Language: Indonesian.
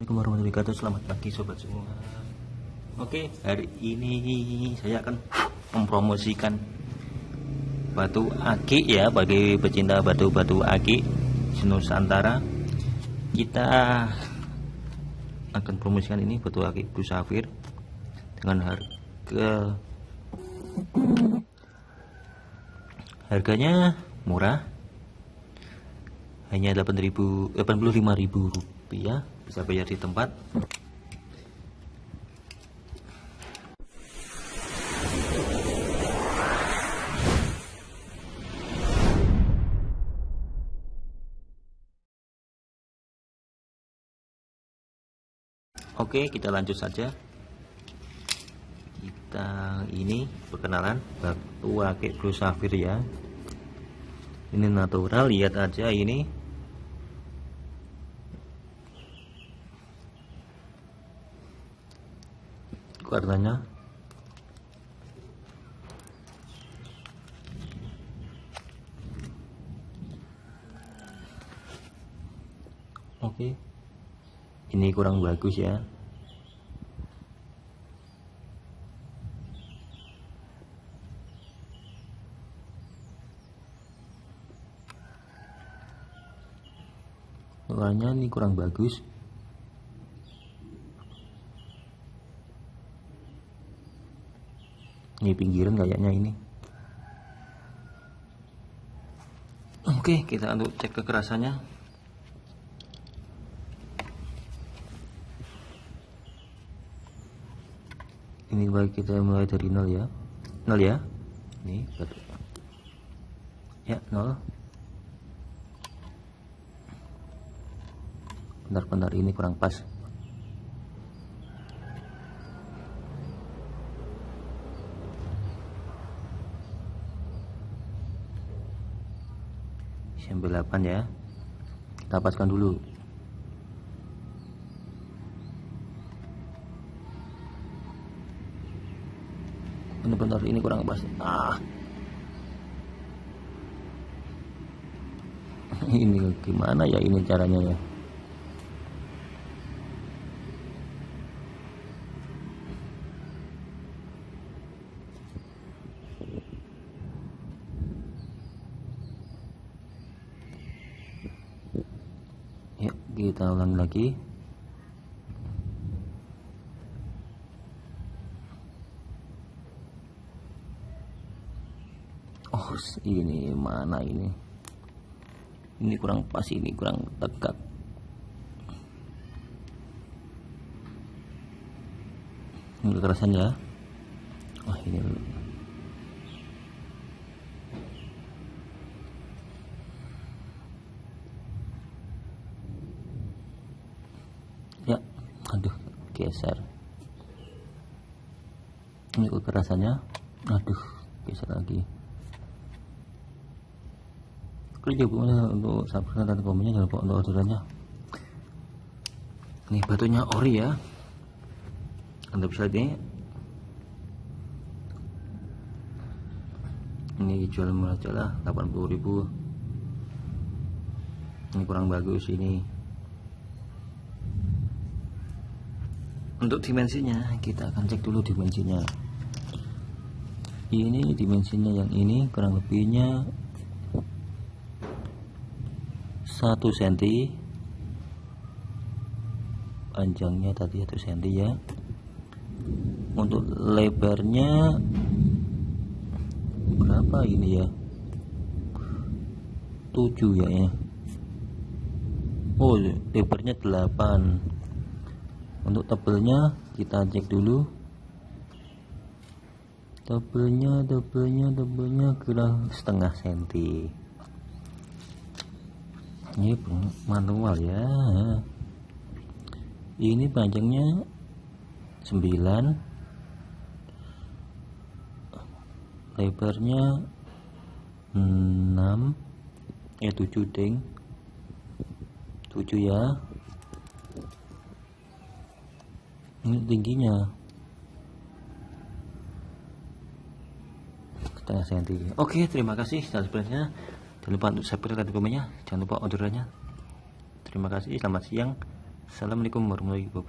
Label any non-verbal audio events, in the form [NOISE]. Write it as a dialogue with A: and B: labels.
A: Assalamualaikum warahmatullahi wabarakatuh. Selamat pagi sobat semua. Oke hari ini saya akan mempromosikan Batu akik ya Bagi pecinta batu-batu akik Nusantara. Kita akan promosikan ini Batu akik Blue Dengan harga Harganya murah Hanya 85.000 rupiah bisa bayar di tempat. Oke kita lanjut saja. Kita ini perkenalan batu akik blue safir ya. Ini natural lihat aja ini warnanya oke. Ini kurang bagus ya. Warnanya ini kurang bagus ini pinggiran kayaknya ini. Oke kita untuk cek kekerasannya. Ini baik kita mulai dari nol ya. Nol ya? Ini batu ya nol. Benar-benar ini kurang pas sampai 8 ya. Kita paskan dulu. Benar-benar ini kurang pas. Ah. [LAUGHS] Ini gimana ya ini caranya ya kita ulang lagi. Oh ini mana ini? Ini kurang pas ini kurang tegak. Ini kekerasan ya. Oh ini ya aduh geser. Ini kekerasannya aduh geser lagi. Klik juga untuk subscribe dan komennya jangan lupa untuk orderannya. Ini batunya ori ya. Anda bisa lihat ini jual murah aja lah 80.000 ini kurang bagus ini untuk dimensinya kita akan cek dulu dimensinya. Ini dimensinya yang ini kurang lebihnya 1 cm panjangnya tadi 1 cm ya. Untuk lebarnya berapa ini ya? 7 ya ya. Oh lebarnya 8 untuk tebelnya kita cek dulu. Tebelnya tebelnya tebelnya kurang setengah senti. Ini manual ya. Ini panjangnya 9 lebarnya 6 eh 7 ding. 7 ya ini tingginya. Setengah senti oke terima kasih sebenarnya jangan lupa untuk subscribe dan komennya. Jangan lupa orderannya terima kasih selamat siang. Assalamualaikum warahmatullahi wabarakatuh